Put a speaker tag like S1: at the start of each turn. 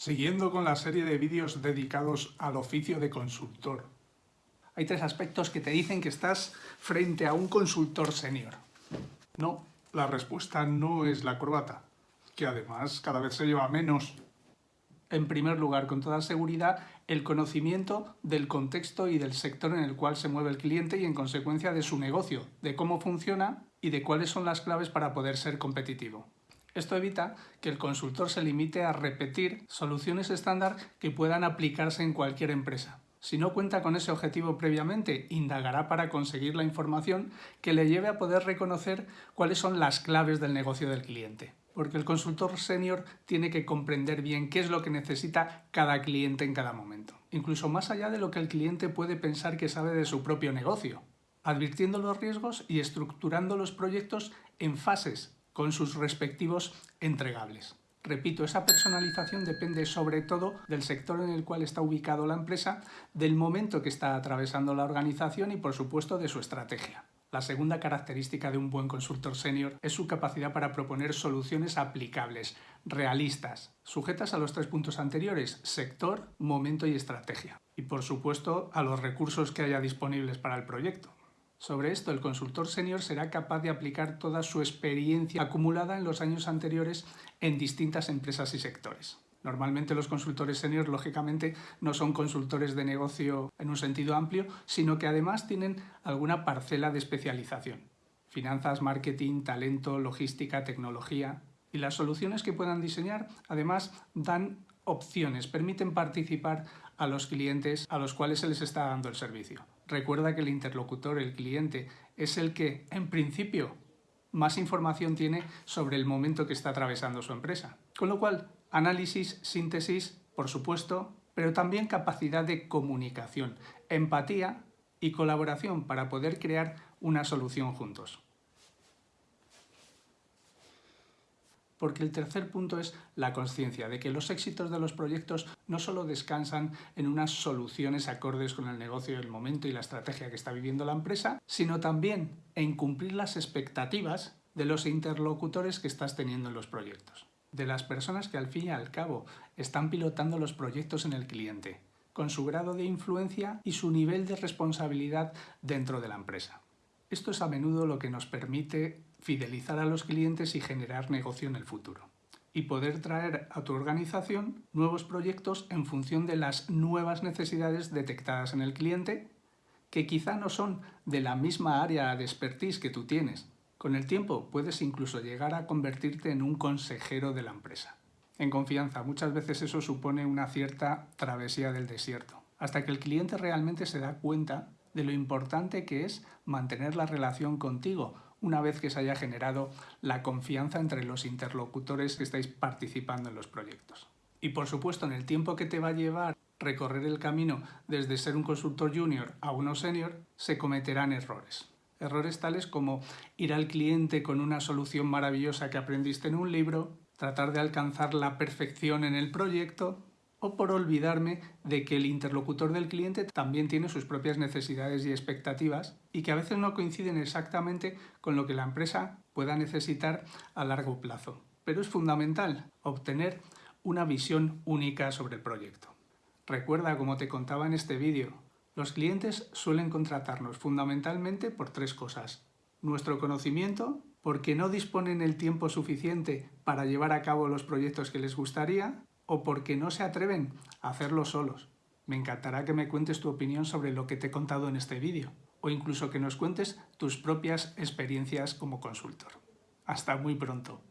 S1: Siguiendo con la serie de vídeos dedicados al oficio de consultor. Hay tres aspectos que te dicen que estás frente a un consultor senior. No, la respuesta no es la corbata, que además cada vez se lleva menos. En primer lugar, con toda seguridad, el conocimiento del contexto y del sector en el cual se mueve el cliente y en consecuencia de su negocio, de cómo funciona y de cuáles son las claves para poder ser competitivo. Esto evita que el consultor se limite a repetir soluciones estándar que puedan aplicarse en cualquier empresa. Si no cuenta con ese objetivo previamente, indagará para conseguir la información que le lleve a poder reconocer cuáles son las claves del negocio del cliente. Porque el consultor senior tiene que comprender bien qué es lo que necesita cada cliente en cada momento, incluso más allá de lo que el cliente puede pensar que sabe de su propio negocio, advirtiendo los riesgos y estructurando los proyectos en fases con sus respectivos entregables. Repito, esa personalización depende sobre todo del sector en el cual está ubicado la empresa, del momento que está atravesando la organización y por supuesto de su estrategia. La segunda característica de un buen consultor senior es su capacidad para proponer soluciones aplicables, realistas, sujetas a los tres puntos anteriores, sector, momento y estrategia. Y por supuesto a los recursos que haya disponibles para el proyecto. Sobre esto, el consultor senior será capaz de aplicar toda su experiencia acumulada en los años anteriores en distintas empresas y sectores. Normalmente los consultores senior, lógicamente, no son consultores de negocio en un sentido amplio, sino que además tienen alguna parcela de especialización. Finanzas, marketing, talento, logística, tecnología... Y las soluciones que puedan diseñar, además, dan opciones, permiten participar a los clientes a los cuales se les está dando el servicio. Recuerda que el interlocutor, el cliente, es el que, en principio, más información tiene sobre el momento que está atravesando su empresa. Con lo cual, análisis, síntesis, por supuesto, pero también capacidad de comunicación, empatía y colaboración para poder crear una solución juntos. Porque el tercer punto es la conciencia de que los éxitos de los proyectos no solo descansan en unas soluciones acordes con el negocio, el momento y la estrategia que está viviendo la empresa, sino también en cumplir las expectativas de los interlocutores que estás teniendo en los proyectos, de las personas que al fin y al cabo están pilotando los proyectos en el cliente, con su grado de influencia y su nivel de responsabilidad dentro de la empresa. Esto es a menudo lo que nos permite fidelizar a los clientes y generar negocio en el futuro. Y poder traer a tu organización nuevos proyectos en función de las nuevas necesidades detectadas en el cliente, que quizá no son de la misma área de expertise que tú tienes. Con el tiempo puedes incluso llegar a convertirte en un consejero de la empresa. En confianza, muchas veces eso supone una cierta travesía del desierto, hasta que el cliente realmente se da cuenta de lo importante que es mantener la relación contigo una vez que se haya generado la confianza entre los interlocutores que estáis participando en los proyectos. Y por supuesto, en el tiempo que te va a llevar recorrer el camino desde ser un consultor junior a uno senior, se cometerán errores. Errores tales como ir al cliente con una solución maravillosa que aprendiste en un libro, tratar de alcanzar la perfección en el proyecto o por olvidarme de que el interlocutor del cliente también tiene sus propias necesidades y expectativas y que a veces no coinciden exactamente con lo que la empresa pueda necesitar a largo plazo. Pero es fundamental obtener una visión única sobre el proyecto. Recuerda, como te contaba en este vídeo, los clientes suelen contratarnos fundamentalmente por tres cosas. Nuestro conocimiento, porque no disponen el tiempo suficiente para llevar a cabo los proyectos que les gustaría, o porque no se atreven a hacerlo solos. Me encantará que me cuentes tu opinión sobre lo que te he contado en este vídeo, o incluso que nos cuentes tus propias experiencias como consultor. Hasta muy pronto.